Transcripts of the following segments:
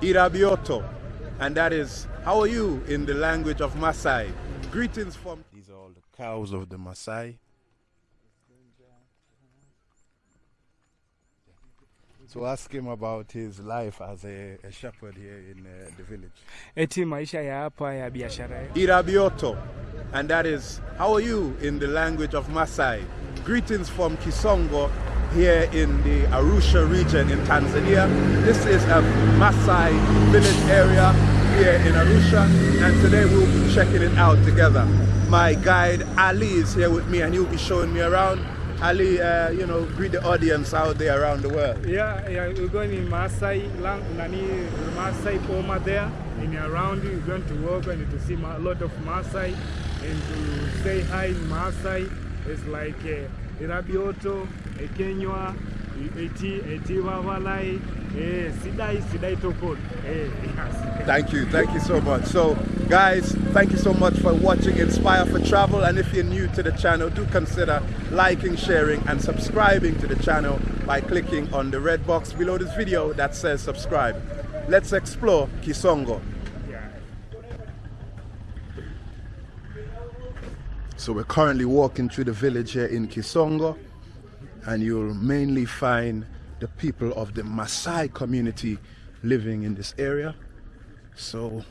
Irabioto, and that is how are you in the language of Maasai. Greetings from. These are all the cows of the Maasai. So ask him about his life as a, a shepherd here in uh, the village. eti maisha ya hapa ya biashara Irabioto, and that is how are you in the language of Maasai. Greetings from Kisongo here in the Arusha region in Tanzania. This is a Maasai village area here in Arusha, and today we'll be checking it out together. My guide Ali is here with me, and he'll be showing me around. Ali, uh, you know, greet the audience out there around the world. yeah, yeah we're going in Maasai lang nani Maasai Poma there in around you, we're going to walk and to see a lot of Maasai and to say hi in Maasai it's like uh, Irabioto Ekenywa Eti Eti eh Sidai Sidai eh Thank you, thank you so much. So, guys, thank you so much for watching Inspire for Travel. And if you're new to the channel, do consider liking, sharing, and subscribing to the channel by clicking on the red box below this video that says subscribe. Let's explore Kisongo. So, we're currently walking through the village here in Kisongo, and you'll mainly find the people of the Maasai community living in this area. So,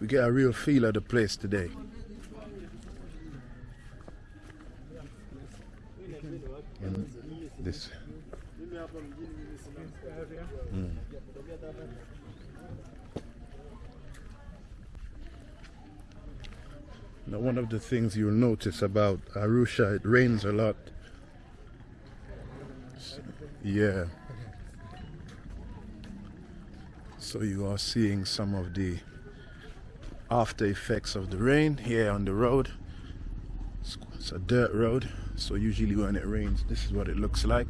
we get a real feel of the place today. This. Mm. Now, one of the things you'll notice about Arusha, it rains a lot. Yeah. So you are seeing some of the after effects of the rain here on the road. It's a dirt road, so usually when it rains, this is what it looks like.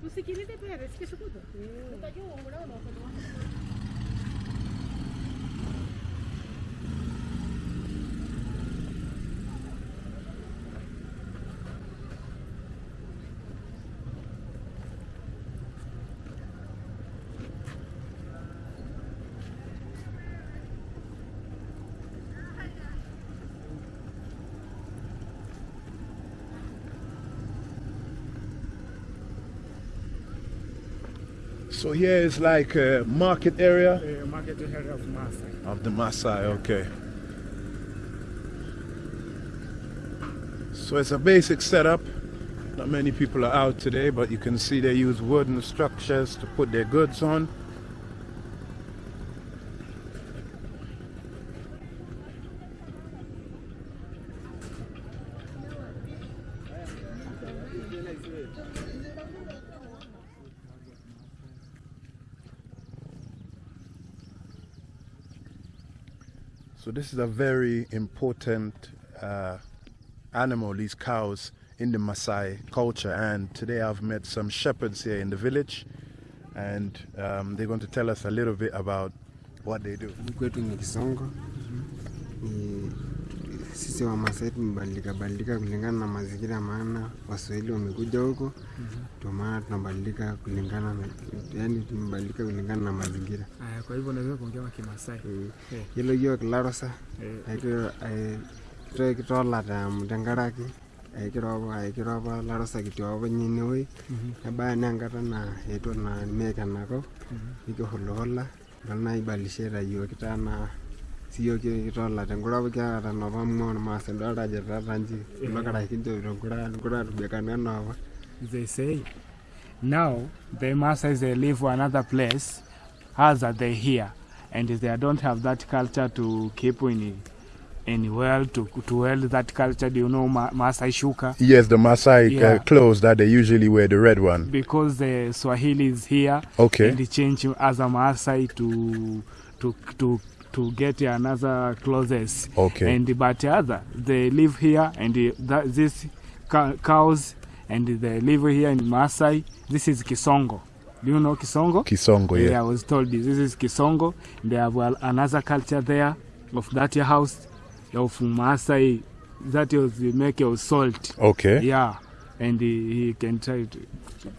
Pues si quieres te puedes, que eso puto. Puta yo. So here is like a market area uh, market area of Maasai of the Maasai, okay. So it's a basic setup. Not many people are out today, but you can see they use wooden structures to put their goods on. So this is a very important uh, animal, these cows, in the Maasai culture. And today I've met some shepherds here in the village, and um, they're going to tell us a little bit about what they do. Sisi Wamasai tumebadilika badilika kulingana na mazingira, maana Waswahili wamekuja huko, ndio maana tunabadilika kulingana na, yani tumebadilika kulingana na mazingira. Aya, kwa hivyo naweza kuongea kwa Kimasai hilo hiyo Yiolo yiok ilarosa eh, kito- kitolata tenkaraki ekiro apa ekiro apa larosa kitii apa ninye inewueji nebaya naa enkata naa eetuo naa neek enakop nikihulihola idol naa ibalisheta yiok kitaa naa siyiok kitolate tenkura apa kiata napa mua ormaasai idolta ajo etaata nji kulo karasha kinchopito nkura nkura atubekano enoapa they say now the Maasai they live for another place as are they here and they don't have that culture to keep in in well to to well that culture. Do you know Ma- Maasai shuka? Yes, the Maasai Yeah. uh, clothes that they usually wear, the red one. Because the Swahili is here, Okay. and they change as a Maasai to to to to get another clothes. Okay. And but other they live here, and the, that, this cows and they live here in Maasai. This is Kisongo. Do you know Kisongo? Kisongo, yeah. Yeah, I was told this. This is Kisongo. They have well, another culture there of that house of Maasai that was make your salt. Okay. Yeah, and he, he can try to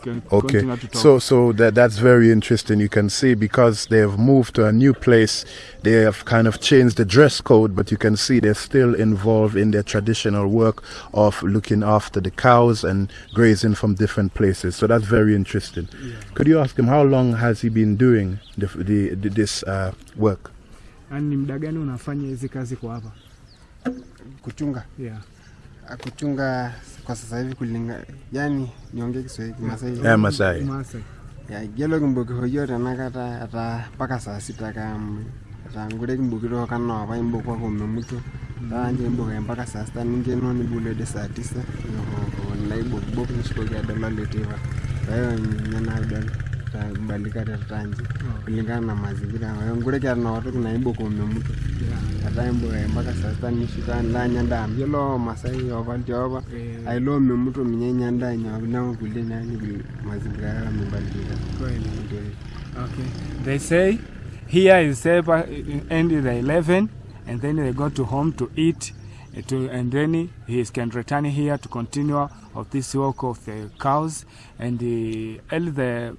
can Okay. continue to talk. So so that that's very interesting. You can see because they have moved to a new place, they have kind of changed the dress code, but you can see they're still involved in their traditional work of looking after the cows and grazing from different places. So that's very interesting. Could you ask him how long has he been doing the, the, the this uh, work? Yaani ni muda gani unafanya hizi kazi kwa hapa? kuchunga Yeah. kuchunga kwa sasa hivi kulinga yani niongee Kiswahili Masai. Yeah, Masai. Ya gelo kimbuki hoyo tanakata ata paka saa sita kam tangure kimbuki ro kana apa imbuko kwa mmuto tanje imbuka mpaka saa sita ninge no ni bulede saa tisa. Yo naibo bobo nishikoja dalali letiva kwa hiyo nyana dalali tabalikate tanje kulingana na mazingira. Kwahiyo ngure kiata watoki naiboki mtu. Ata imboki mpaka sasa sita nishuka ndanya ndaa yiolo masai ntiapa Eh, ailo memuto minye nya ndaa nyawakina kulie nani mazingira yao kweli. Ndio. Okay. They say here is Seba end the 11 and then they go to home to eat uh, to, and then he can return here to continue of this work of the cows and the, early the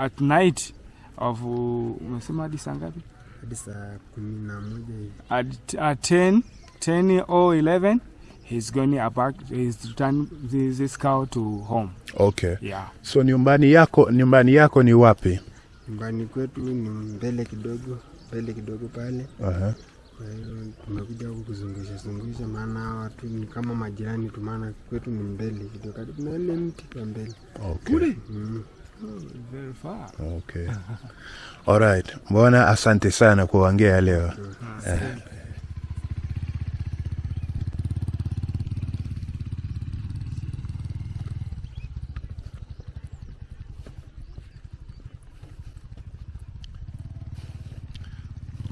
at night of umesema hadi saa ngapi? hadi saa kumi na moja hivi at, at 10 10 or 11 he's going back he's return this, this cow to home Okay. yeah So nyumbani yako nyumbani yako ni wapi? nyumbani kwetu ni mbele kidogo mbele kidogo pale Uh-huh. kwa hiyo tumekuja huku kuzungusha zungusha maana watu ni kama majirani tu maana kwetu ni mbele kidogo karibu na ile mti wa mbele Okay. mm. Very far Okay. Alright. Mbona asante sana kuongea leo. Eh.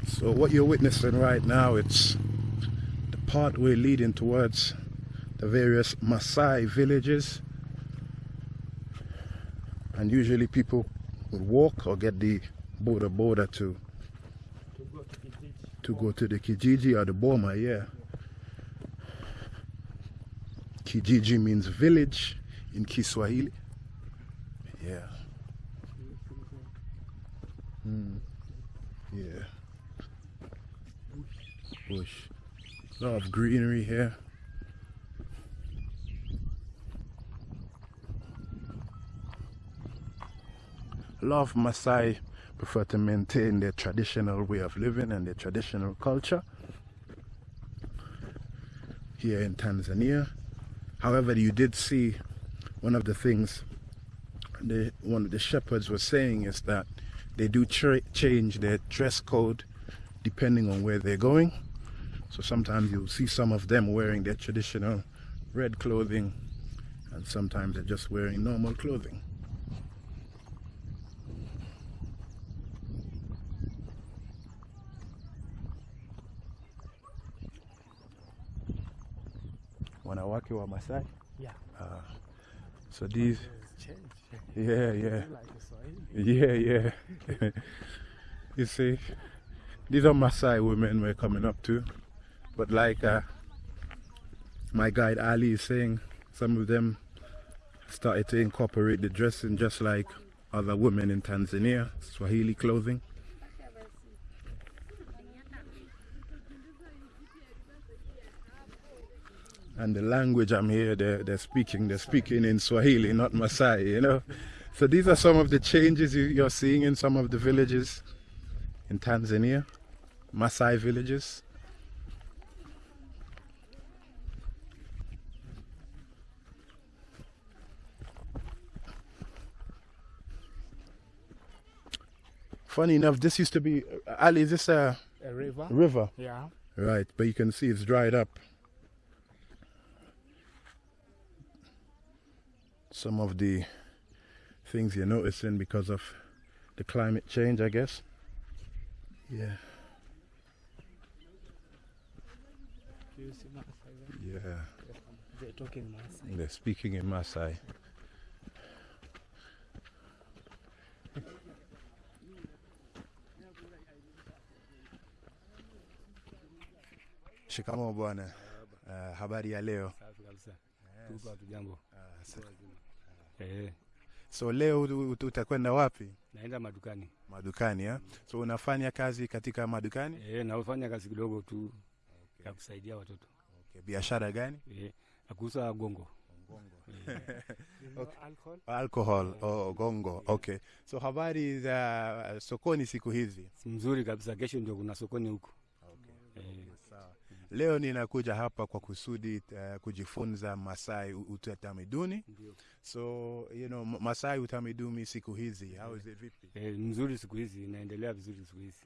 So what you're witnessing right now, it's the pathway leading towards the various Maasai villages. And usually people would walk or get the boda boda to to go to the Kijiji or the Boma, yeah. Kijiji means village in Kiswahili. Yeah. Hmm. Yeah. Bush. A lot of greenery here. A lot of Maasai prefer to maintain their traditional way of living and their traditional culture here in Tanzania. However, you did see one of the things the one of the shepherds was saying is that they do change their dress code depending on where they're going. So sometimes you'll see some of them wearing their traditional red clothing, and sometimes they're just wearing normal clothing. Wanawake wa Masai? Yeah. Uh, so these, change yeah, yeah. Yeah, yeah. you see, these are Maasai women we're coming up to. But like uh, my guide Ali is saying, some of them started to incorporate the dressing just like other women in Tanzania, Swahili clothing. And the language I'm here, they're, they're speaking, they're speaking in Swahili, not Maasai, you know. So these are some of the changes you, you're seeing in some of the villages in Tanzania, Maasai villages. Funny enough, this used to be uh, Ali. Is this a a river river? yeah Right, but you can see it's dried up. Some of the things you're noticing because of the climate change, I guess. Yeah, Do you see Maasai there? yeah. They're talking Maasai. They're speaking in Maasai. Shikamoo bwana. Uh, habari ya leo. Tuko hatujambo. Ah, Eh, so leo utakwenda wapi? naenda madukani. Madukani ya? So unafanya kazi katika madukani? Eh, nafanya kazi kidogo tu okay. ya kusaidia watoto. Okay. Biashara gani? Eh, na kuuza gongo. okay. alcohol? Alcohol. Oh, gongo. Okay. So habari za sokoni siku hizi? Si mzuri kabisa. Kesho ndio kuna sokoni huko. Eh, Sawa. Leo ninakuja hapa kwa kusudi uh, kujifunza Masai utamiduni utamaduni. So, you know, Masai utamiduni siku hizi. How is it vipi? Eh, mzuri siku hizi, inaendelea vizuri siku hizi.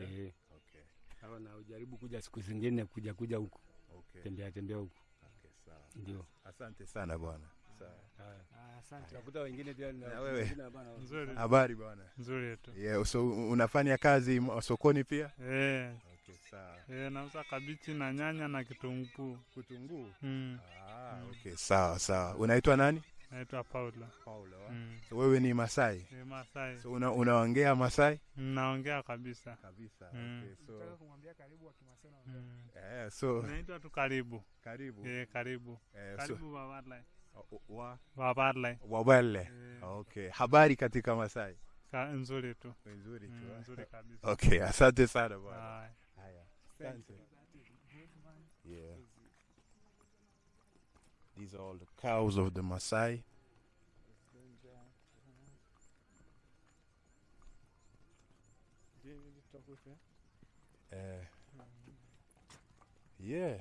Yeah? Eh, Okay. sawa na ujaribu kuja siku zingine kuja kuja huku. Okay. Tembea tembea huku. Okay, sawa. Ndio. Asante sana bwana. Ah. Habari bwana. Nzuri tu. Yeah, so unafanya kazi sokoni pia? Eh, Okay, sawa. eh, nauza kabichi na nyanya na kitunguu. Kitunguu? Mm. Ah, okay, sawa sawa. Unaitwa nani? Naitwa Paula. Paula. Mm. So wewe ni Masai? Ni Masai. So una, unaongea Masai? Naongea kabisa. Kabisa. Mm. Okay, so kumwambia karibu na eh, so Naitwa tu karibu. karibu. Eh, karibu. Eh, so Karibu Wabarlai. wa. Eh, Okay. Habari katika Masai? ka- nzuri tu. Nzuri tu. Mm, nzuri kabisa. Okay, asante sana bwana. Yeah. These are all the cows of the Maasai. Uh, yeah.